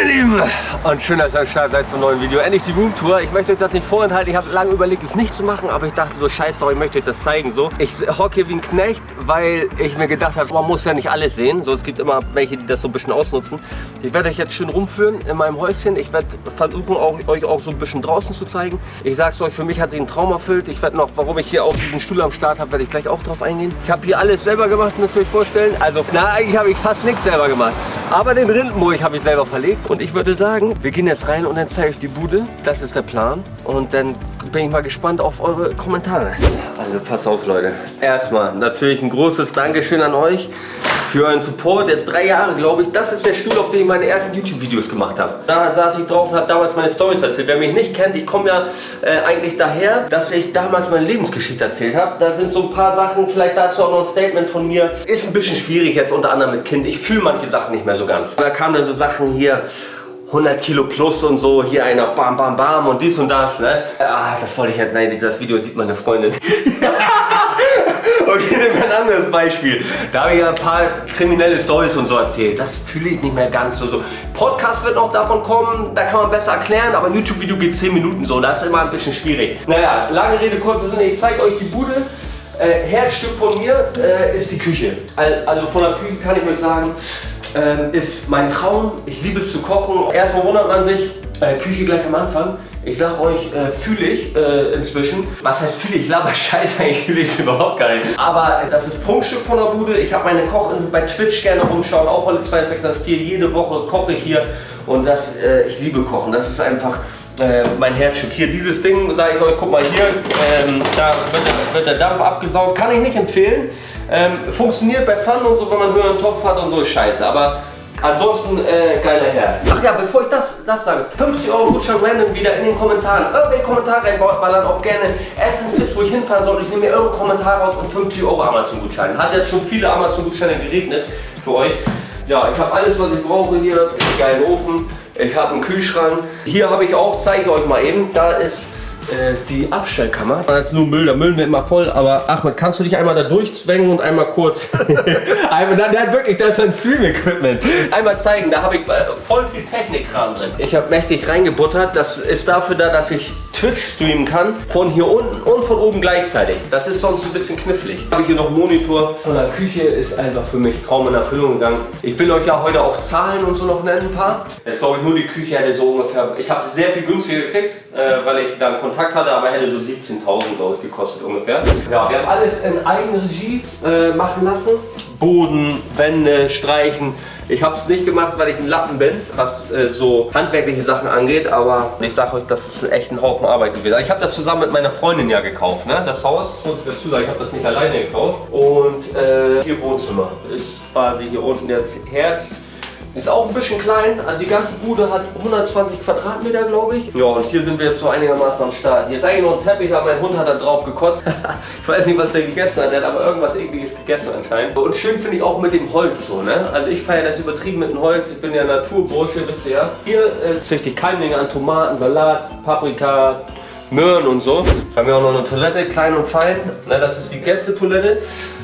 Meine Lieben, und schön, dass ihr am Start seid zum neuen Video. Endlich die Roomtour. Ich möchte euch das nicht vorenthalten. Ich habe lange überlegt, es nicht zu machen, aber ich dachte so, scheiße, ich möchte euch das zeigen. So. Ich hocke wie ein Knecht, weil ich mir gedacht habe, man muss ja nicht alles sehen. So, es gibt immer welche, die das so ein bisschen ausnutzen. Ich werde euch jetzt schön rumführen in meinem Häuschen. Ich werde versuchen, auch, euch auch so ein bisschen draußen zu zeigen. Ich sag's euch, für mich hat sich ein Traum erfüllt. Ich werde noch, warum ich hier auch diesen Stuhl am Start habe, werde ich gleich auch drauf eingehen. Ich habe hier alles selber gemacht, müsst ihr euch vorstellen. Also, na, eigentlich habe ich fast nichts selber gemacht. Aber den Rindenburg habe ich selber verlegt. Und ich würde sagen, wir gehen jetzt rein und dann zeige ich die Bude. Das ist der Plan. Und dann bin ich mal gespannt auf eure Kommentare. Also pass auf, Leute. Erstmal natürlich ein großes Dankeschön an euch für euren Support. Jetzt drei Jahre, glaube ich. Das ist der Stuhl, auf dem ich meine ersten YouTube-Videos gemacht habe. Da saß ich drauf und habe damals meine Storys erzählt. Wer mich nicht kennt, ich komme ja äh, eigentlich daher, dass ich damals meine Lebensgeschichte erzählt habe. Da sind so ein paar Sachen, vielleicht dazu auch noch ein Statement von mir. Ist ein bisschen schwierig jetzt unter anderem mit Kind. Ich fühle manche Sachen nicht mehr so ganz. Da kamen dann so Sachen hier, 100 Kilo plus und so, hier einer bam bam bam und dies und das, ne? Ah, das wollte ich jetzt, nein, das Video sieht meine Freundin. okay, nehmen wir ein anderes Beispiel. Da habe ich ja ein paar kriminelle Stories und so erzählt. Das fühle ich nicht mehr ganz so. Podcast wird noch davon kommen, da kann man besser erklären, aber ein YouTube-Video geht 10 Minuten so, das ist immer ein bisschen schwierig. Naja, lange Rede, kurzer Sinn, ich zeige euch die Bude. Äh, Herzstück von mir äh, ist die Küche. Also von der Küche kann ich euch sagen, ähm, ist mein Traum. Ich liebe es zu kochen. Erstmal wundert man sich, äh, Küche gleich am Anfang. Ich sag euch, äh, fühle ich äh, inzwischen. Was heißt fühle ich? Laber Scheiße, eigentlich fühle ich es überhaupt gar nicht. Aber das ist Prunkstück von der Bude. Ich habe meine Kochinsel bei Twitch gerne rumschauen. Auch Holle 264. Jede Woche koche ich hier. Und das, äh, ich liebe Kochen. Das ist einfach äh, mein Herzstück. Hier dieses Ding, sage ich euch, guck mal hier, ähm, da wird der, wird der, Dampf abgesaugt. Kann ich nicht empfehlen. Ähm, funktioniert bei Pfannen und so, wenn man höheren Topf hat und so, ist scheiße. Aber ansonsten äh, geiler Herr. Ach ja, bevor ich das, das sage, 50 Euro Gutschein random wieder in den Kommentaren. Irgendwelche Kommentare reinballern, auch gerne Essenstipps, wo ich hinfahren soll. Ich nehme mir irgendeinen Kommentar raus und 50 Euro Amazon Gutschein. Hat jetzt schon viele Amazon Gutscheine geregnet für euch. Ja, ich habe alles, was ich brauche hier. Geilen Ofen. Ich habe einen Kühlschrank. Hier habe ich auch, zeige ich euch mal eben, da ist äh, die Abstellkammer. Da ist nur Müll, der Müll wird immer voll, aber Achmed, kannst du dich einmal da durchzwängen und einmal kurz, einmal, nein, nein, wirklich, das ist ein Stream-Equipment. Einmal zeigen, da habe ich äh, voll viel Technikkram drin. Ich habe mächtig reingebuttert, das ist dafür da, dass ich Twitch streamen kann, von hier unten und von oben gleichzeitig. Das ist sonst ein bisschen knifflig. Habe ich hier noch einen Monitor von der Küche, ist einfach für mich Traum in Erfüllung gegangen. Ich will euch ja heute auch Zahlen und so noch nennen, ein paar. Jetzt glaube ich nur die Küche hätte so ungefähr, ich habe sie sehr viel günstiger gekriegt, äh, weil ich da einen Kontakt hatte, aber hätte so 17.000 glaube ich gekostet ungefähr. Ja, wir haben alles in Eigenregie äh, machen lassen. Boden, Wände, Streichen, ich habe es nicht gemacht, weil ich ein Lappen bin, was äh, so handwerkliche Sachen angeht, aber ich sage euch, das ist echt ein Haufen Arbeit gewesen. Ich habe das zusammen mit meiner Freundin ja gekauft, ne? das Haus, muss ich dazu sagen, ich habe das nicht alleine gekauft. Und äh, hier Wohnzimmer ist quasi hier unten jetzt Herz. Ist auch ein bisschen klein, also die ganze Bude hat 120 Quadratmeter, glaube ich. Ja, und hier sind wir jetzt so einigermaßen am Start. Hier ist eigentlich noch ein Teppich, aber mein Hund hat da drauf gekotzt. ich weiß nicht, was der gegessen hat, der hat aber irgendwas ekliges gegessen anscheinend. Und schön finde ich auch mit dem Holz so, ne? Also ich feiere das übertrieben mit dem Holz. Ich bin ja Naturbursche, wisst ihr ja. Hier äh, züchte ich Keimlinge an Tomaten, Salat, Paprika, Möhren und so. Wir haben ja auch noch eine Toilette, klein und fein. Na, das ist die Gästetoilette.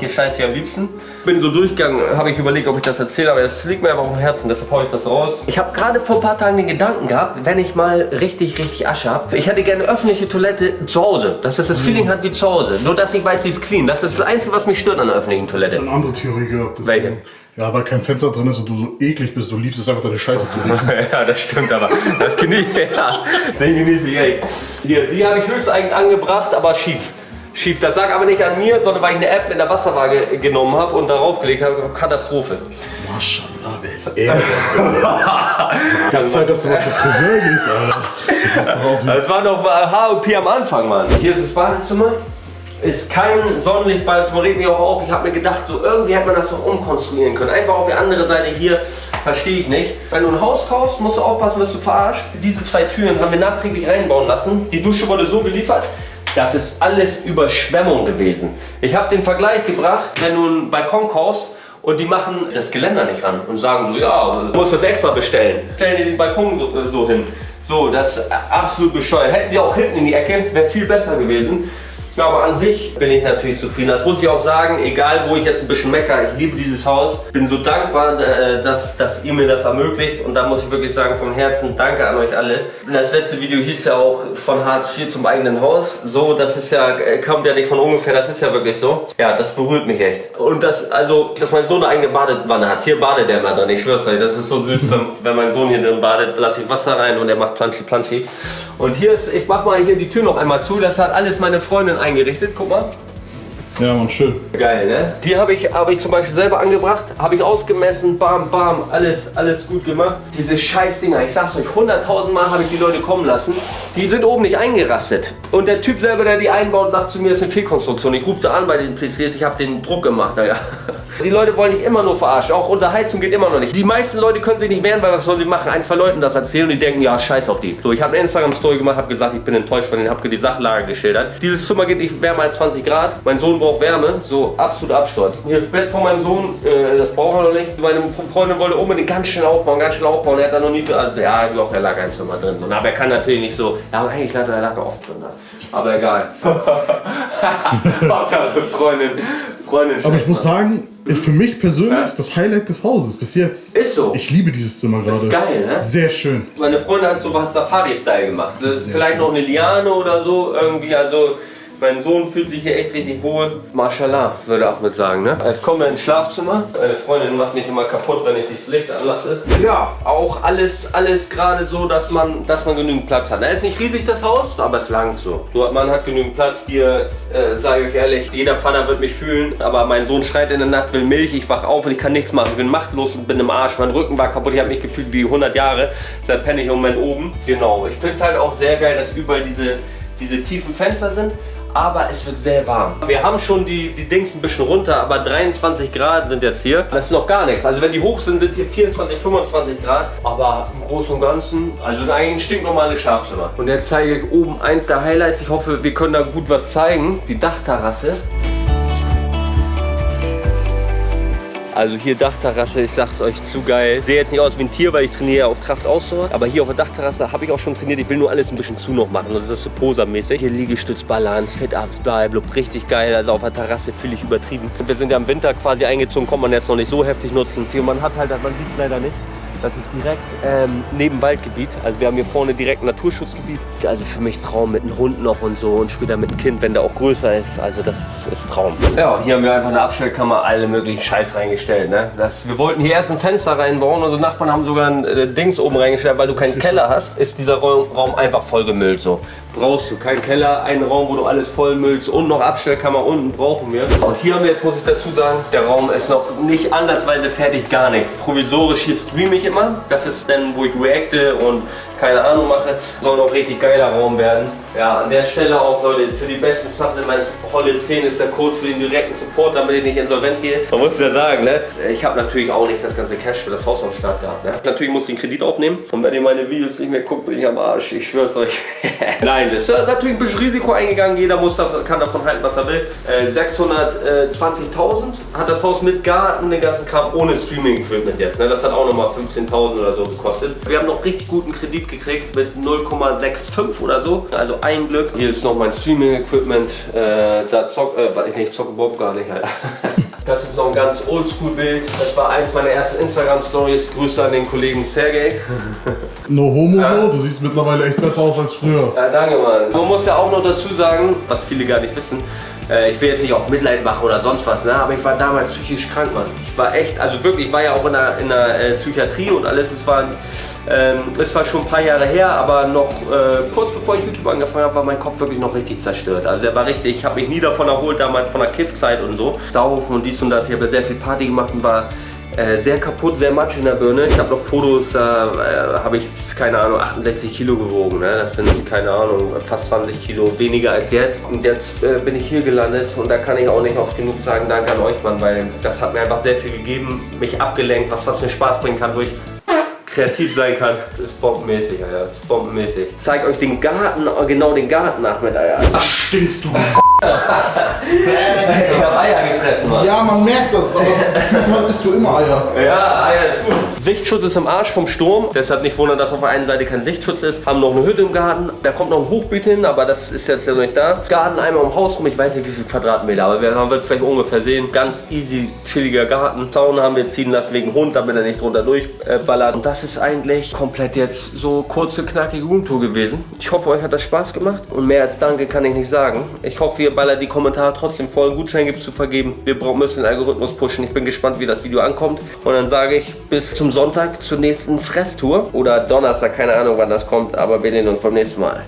Hier scheint sie am liebsten. Bin so durchgegangen, habe ich überlegt, ob ich das erzähle, aber es liegt mir einfach am Herzen, deshalb haue ich das raus. Ich habe gerade vor ein paar Tagen den Gedanken gehabt, wenn ich mal richtig, richtig Asche habe. Ich hätte gerne eine öffentliche Toilette zu Hause, dass es das mhm. Feeling hat wie zu Hause. Nur, dass ich weiß, sie ist clean. Das ist das Einzige, was mich stört an der öffentlichen Toilette. Ich habe eine andere Theorie gehabt. Welche? Ja, weil kein Fenster drin ist und du so eklig bist, du liebst es einfach deine Scheiße zu riechen. ja, das stimmt aber. Das genieße ich, ja. Den genieße ich echt. Hier, die habe ich höchst eigentlich angebracht, aber schief. Schief. Das lag aber nicht an mir, sondern weil ich eine App mit einer Wasserwaage genommen habe und darauf gelegt habe. Katastrophe. Maschallah, wer ist er? Keine Zeit, dass du mal zum Friseur gehst, Alter. Das, das war noch H&P am Anfang, Mann. Hier ist das Badezimmer ist kein Sonnenlichtball, das regt mich auch auf. Ich habe mir gedacht, so irgendwie hätte man das noch umkonstruieren können. Einfach auf die andere Seite hier, verstehe ich nicht. Wenn du ein Haus kaufst, musst du aufpassen, dass du verarscht. Diese zwei Türen haben wir nachträglich reinbauen lassen. Die Dusche wurde so geliefert, das ist alles Überschwemmung gewesen. Ich habe den Vergleich gebracht, wenn du einen Balkon kaufst und die machen das Geländer nicht ran und sagen so, ja, du musst das extra bestellen. Stellen die den Balkon so, so hin. So, das ist absolut bescheuert. Hätten die auch hinten in die Ecke, wäre viel besser gewesen. Ja, aber an sich bin ich natürlich zufrieden. Das muss ich auch sagen, egal wo ich jetzt ein bisschen mecker, ich liebe dieses Haus. Bin so dankbar, äh, dass, dass ihr mir das ermöglicht. Und da muss ich wirklich sagen, vom Herzen danke an euch alle. Das letzte Video hieß ja auch von Hartz IV zum eigenen Haus. So, das ist ja, äh, kommt ja nicht von ungefähr, das ist ja wirklich so. Ja, das berührt mich echt. Und das, also, dass mein Sohn eine eigene Badewanne hat. Hier badet er immer drin, ich schwör's euch. Das ist so süß, wenn, wenn mein Sohn hier drin badet, lasse ich Wasser rein und er macht Planschi Planschi. Und hier ist, ich mach mal hier die Tür noch einmal zu. Das hat alles meine Freundin eingerichtet. Guck mal. Ja, man, schön. Geil, ne? Die habe ich, hab ich zum Beispiel selber angebracht, habe ich ausgemessen, bam, bam, alles, alles gut gemacht. Diese Scheißdinger, ich sag's euch, 100.000 Mal habe ich die Leute kommen lassen. Die sind oben nicht eingerastet. Und der Typ selber, der die einbaut, sagt zu mir, das ist eine Fehlkonstruktion. Ich rufe da an bei den PCs, ich habe den Druck gemacht. Ja. Die Leute wollen dich immer nur verarschen. Auch unsere Heizung geht immer noch nicht. Die meisten Leute können sich nicht wehren, weil was sollen sie machen? Ein, zwei Leuten das erzählen und die denken, ja, scheiß auf die. So, ich habe eine Instagram-Story gemacht, habe gesagt, ich bin enttäuscht von denen, habe die Sachlage geschildert. Dieses Zimmer geht nicht wärmer als 20 Grad. Mein Sohn braucht Wärme. So, absolut Absturz. Hier das Bett von meinem Sohn, äh, das braucht er noch nicht. Meine Freundin wollte unbedingt ganz schnell aufbauen, ganz schnell aufbauen. Er hat da noch nie, also ja, doch, er lag ein Zimmer drin. So, aber er kann natürlich nicht so, ja, aber eigentlich lag er lag er oft drin. Da. Aber egal. Freundin, Freundin. Aber ich muss sagen, für mich persönlich Ja. das Highlight des Hauses bis jetzt. Ist so. Ich liebe dieses Zimmer gerade. ist geil, ne? Sehr schön. Meine Freundin hat so was Safari-Style gemacht. Das ist Sehr vielleicht schön. noch eine Liane oder so irgendwie. Also mein Sohn fühlt sich hier echt richtig wohl. Mashallah, würde Ahmed sagen. Ne? Jetzt kommen wir ins Schlafzimmer. Meine Freundin macht nicht immer kaputt, wenn ich das Licht anlasse. Ja, auch alles, alles gerade so, dass man, dass man genügend Platz hat. Na, ist nicht riesig das Haus, aber es langt so. Nur man hat genügend Platz. Hier, äh, sage ich euch ehrlich, jeder Vater wird mich fühlen. Aber mein Sohn schreit in der Nacht, will Milch. Ich wach auf und ich kann nichts machen. Ich bin machtlos und bin im Arsch. Mein Rücken war kaputt. Ich habe mich gefühlt wie 100 Jahre. Seit penne ich im Moment oben. Genau. Ich finde es halt auch sehr geil, dass überall diese, diese tiefen Fenster sind. Aber es wird sehr warm. Wir haben schon die, die Dings ein bisschen runter, aber 23 Grad sind jetzt hier. Das ist noch gar nichts. Also wenn die hoch sind, sind hier 24, 25 Grad. Aber im Großen und Ganzen, also eigentlich ein stinknormales Schlafzimmer. Und jetzt zeige ich euch oben eins der Highlights. Ich hoffe, wir können da gut was zeigen. Die Dachterrasse. Also hier Dachterrasse, ich sag's euch, zu geil. Sehe jetzt nicht aus wie ein Tier, weil ich trainiere auf Kraft Ausdauer. Aber hier auf der Dachterrasse habe ich auch schon trainiert. Ich will nur alles ein bisschen zu noch machen. Das ist so posermäßig. Hier Liegestütz, Balance, Sit-Ups, bleib, richtig geil. Also auf der Terrasse fühle ich übertrieben. Wir sind ja im Winter quasi eingezogen, kann man jetzt noch nicht so heftig nutzen. Man hat halt, man sieht es leider nicht. Das ist direkt ähm, neben Waldgebiet. Also wir haben hier vorne direkt ein Naturschutzgebiet. Also für mich Traum mit einem Hund noch und so und später mit einem Kind, wenn der auch größer ist. Also das ist, ist Traum. Ja, hier haben wir einfach eine Abstellkammer, alle möglichen Scheiß reingestellt. Ne? Das, wir wollten hier erst ein Fenster reinbauen. Unsere Nachbarn haben sogar ein äh, Dings oben reingestellt, weil du keinen Keller hast. Ist dieser Raum, Raum einfach vollgemüllt so. Brauchst du keinen Keller, einen Raum, wo du alles vollmüllst und noch Abstellkammer unten brauchen wir. Und hier haben wir jetzt, muss ich dazu sagen, der Raum ist noch nicht ansatzweise fertig, gar nichts. Provisorisch hier streame ich immer. Das ist dann, wo ich reacte und keine Ahnung mache. Soll noch richtig geiler Raum werden. Ja, an der Stelle auch, Leute, für die besten Supplements, Holle 10 ist der Code für den direkten Support, damit ich nicht insolvent gehe. Man muss ja sagen, ne? Ich habe natürlich auch nicht das ganze Cash für das Haus am Start gehabt. Ne? Natürlich muss ich einen Kredit aufnehmen. Und wenn ihr meine Videos nicht mehr guckt, bin ich am Arsch. Ich schwör's euch. Nein, es ist natürlich ein bisschen Risiko eingegangen. Jeder muss davon, kann davon halten, was er will. Äh, 620.000 hat das Haus mit Garten, den ganzen Kram, ohne Streaming-Equipment jetzt. Ne? Das hat auch nochmal 15.000 oder so gekostet. Wir haben noch richtig guten Kredit gekriegt mit 0,65 oder so. Also ein Glück. Hier ist noch mein Streaming-Equipment. Äh, da zock, äh, ich zocke überhaupt gar nicht. Halt. Das ist noch ein ganz oldschool-Bild. Das war eins meiner ersten Instagram-Stories. Grüße an den Kollegen Sergej. No homo so, du siehst mittlerweile echt besser aus als früher. Ja, danke, Mann. Man muss ja auch noch dazu sagen, was viele gar nicht wissen, ich will jetzt nicht auf Mitleid machen oder sonst was, ne? aber ich war damals psychisch krank, Mann. Ich war echt, also wirklich, ich war ja auch in der, in der äh, Psychiatrie und alles. Es war, ähm, es war schon ein paar Jahre her, aber noch äh, kurz bevor ich YouTube angefangen habe, war mein Kopf wirklich noch richtig zerstört. Also der war richtig, ich habe mich nie davon erholt, damals von der Kiffzeit und so. Saufen und dies und das. Ich habe ja sehr viel Party gemacht und war äh, sehr kaputt, sehr matsch in der Birne. Ich habe noch Fotos, da äh, habe ich, keine Ahnung, 68 Kilo gewogen. Ne? Das sind, keine Ahnung, fast 20 Kilo weniger als jetzt. Und jetzt äh, bin ich hier gelandet und da kann ich auch nicht oft genug sagen, danke an euch, Mann, weil das hat mir einfach sehr viel gegeben, mich abgelenkt, was, was mir Spaß bringen kann, wo ich kreativ sein kann. Das ist bombenmäßig, Alter. Das ist bombenmäßig. Zeig euch den Garten, genau den Garten mit, Alter. Stinkst du? Ich hab Eier gefressen, Mann. Ja, man merkt das, aber isst du immer Eier. Ja, Eier ist gut. Sichtschutz ist im Arsch vom Sturm. Deshalb nicht wundern, dass auf der einen Seite kein Sichtschutz ist. Haben noch eine Hütte im Garten. Da kommt noch ein Hochbeet hin, aber das ist jetzt ja noch nicht da. Garten einmal um Haus rum. Ich weiß nicht, wie viel Quadratmeter, aber wir haben es vielleicht ungefähr sehen. Ganz easy, chilliger Garten. Zaun haben wir ziehen lassen wegen Hund, damit er nicht drunter durchballert. Und das ist eigentlich komplett jetzt so kurze, knackige Roomtour gewesen. Ich hoffe, euch hat das Spaß gemacht. Und mehr als Danke kann ich nicht sagen. Ich hoffe, ihr ballert die Kommentare trotzdem voll. Einen Gutschein gibt zu vergeben. Wir müssen den Algorithmus pushen. Ich bin gespannt, wie das Video ankommt. Und dann sage ich bis zum Sonntag zur nächsten Fresstour. Oder Donnerstag, keine Ahnung, wann das kommt. Aber wir sehen uns beim nächsten Mal.